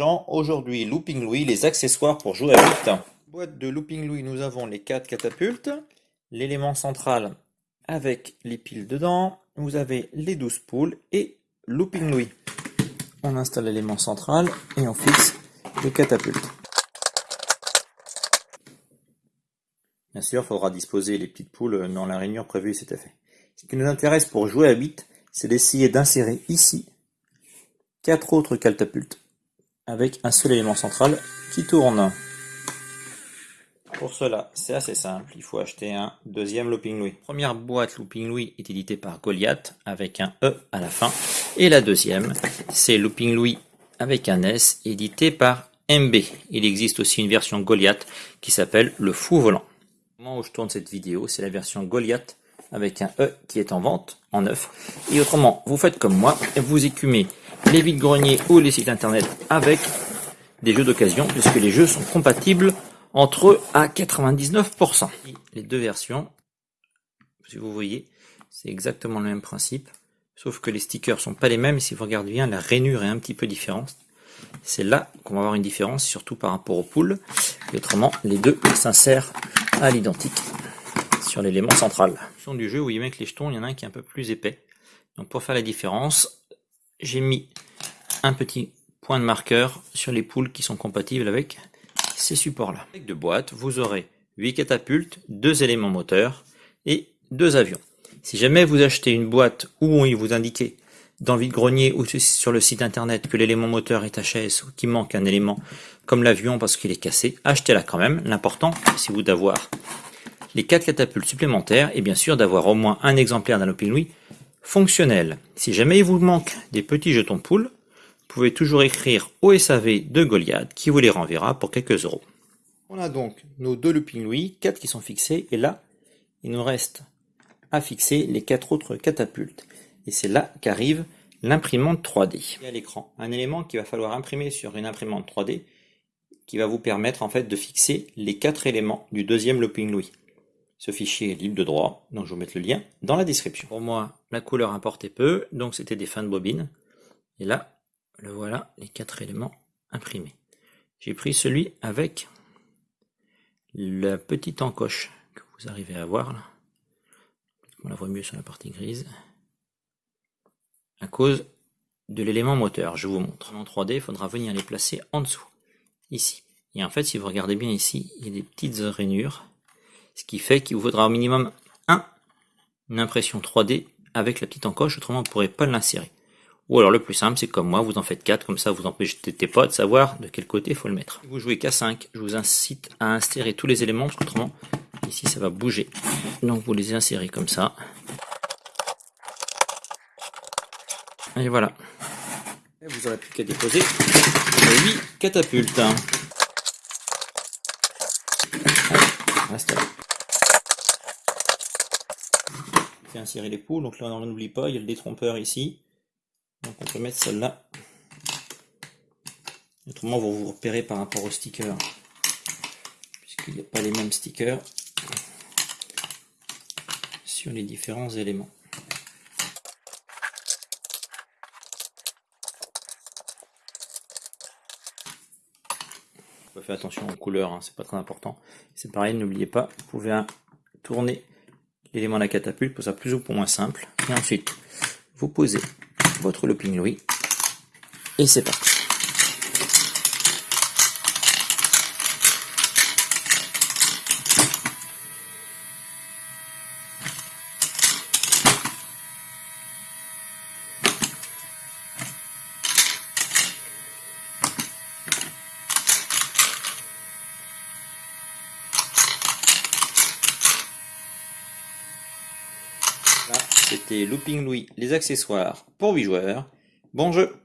Aujourd'hui, Looping Louis, les accessoires pour jouer à 8. Boîte de Looping Louis, nous avons les 4 catapultes, l'élément central avec les piles dedans, vous avez les 12 poules et Looping Louis. On installe l'élément central et on fixe les catapultes. Bien sûr, il faudra disposer les petites poules dans la rainure prévue cet effet. Ce qui nous intéresse pour jouer à 8, c'est d'essayer d'insérer ici quatre autres catapultes, avec un seul élément central qui tourne. Pour cela, c'est assez simple, il faut acheter un deuxième Looping Louis. première boîte Looping Louis est éditée par Goliath, avec un E à la fin, et la deuxième, c'est Looping Louis avec un S, édité par MB. Il existe aussi une version Goliath qui s'appelle le fou volant. Au moment où je tourne cette vidéo, c'est la version Goliath avec un E qui est en vente, en neuf. Et autrement, vous faites comme moi, vous écumez les vides-greniers ou les sites internet avec des jeux d'occasion, puisque les jeux sont compatibles entre eux à 99%. Les deux versions, si vous voyez, c'est exactement le même principe, sauf que les stickers sont pas les mêmes, si vous regardez bien, la rainure est un petit peu différente. C'est là qu'on va avoir une différence, surtout par rapport aux poules. Et autrement, les deux s'insèrent à l'identique sur l'élément central. Du jeu, vous voyez bien les jetons, il y en a un qui est un peu plus épais. Donc pour faire la différence, j'ai mis un petit point de marqueur sur les poules qui sont compatibles avec ces supports-là. Avec deux boîtes, vous aurez 8 catapultes, deux éléments moteurs et deux avions. Si jamais vous achetez une boîte où il vous indiquait dans vide-grenier ou sur le site internet que l'élément moteur est HS ou qu'il manque un élément comme l'avion parce qu'il est cassé, achetez-la quand même. L'important, c'est vous d'avoir les 4 catapultes supplémentaires et bien sûr d'avoir au moins un exemplaire d'un Louis fonctionnel. Si jamais il vous manque des petits jetons poules, vous pouvez toujours écrire au SAV de Goliath qui vous les renverra pour quelques euros. On a donc nos deux looping Louis, 4 qui sont fixés, et là, il nous reste à fixer les quatre autres catapultes. Et c'est là qu'arrive l'imprimante 3D. à l'écran, un élément qu'il va falloir imprimer sur une imprimante 3D qui va vous permettre en fait de fixer les quatre éléments du deuxième looping Louis. Ce fichier est libre de droit, donc je vous mettre le lien dans la description. Pour moi, la couleur importait peu, donc c'était des fins de bobine. Et là, le voilà, les quatre éléments imprimés. J'ai pris celui avec la petite encoche que vous arrivez à voir là. On la voit mieux sur la partie grise. À cause de l'élément moteur, je vous montre. En 3D, il faudra venir les placer en dessous, ici. Et en fait, si vous regardez bien ici, il y a des petites rainures ce qui fait qu'il vous faudra au minimum un, une impression 3D avec la petite encoche, autrement vous ne pourrez pas l'insérer. Ou alors le plus simple, c'est comme moi, vous en faites 4, comme ça vous empêchez pas de savoir de quel côté il faut le mettre. Vous jouez qu'à 5, je vous incite à insérer tous les éléments, parce qu'autrement, ici ça va bouger. Donc vous les insérez comme ça. Et voilà. Et vous aurez plus qu'à déposer les 8 catapultes. Reste là. Fait insérer les poules, donc là on n'oublie pas, il y a le détrompeur ici. Donc on peut mettre celle-là. Autrement vous vous repérez par rapport au sticker, puisqu'il n'y a pas les mêmes stickers sur les différents éléments. Faut faire attention aux couleurs, hein, c'est pas très important. C'est pareil, n'oubliez pas, vous pouvez tourner l'élément de la catapulte pour ça plus ou moins simple. Et ensuite, vous posez votre looping Louis et c'est parti. C'était Looping Louis, les accessoires pour 8 joueurs. Bon jeu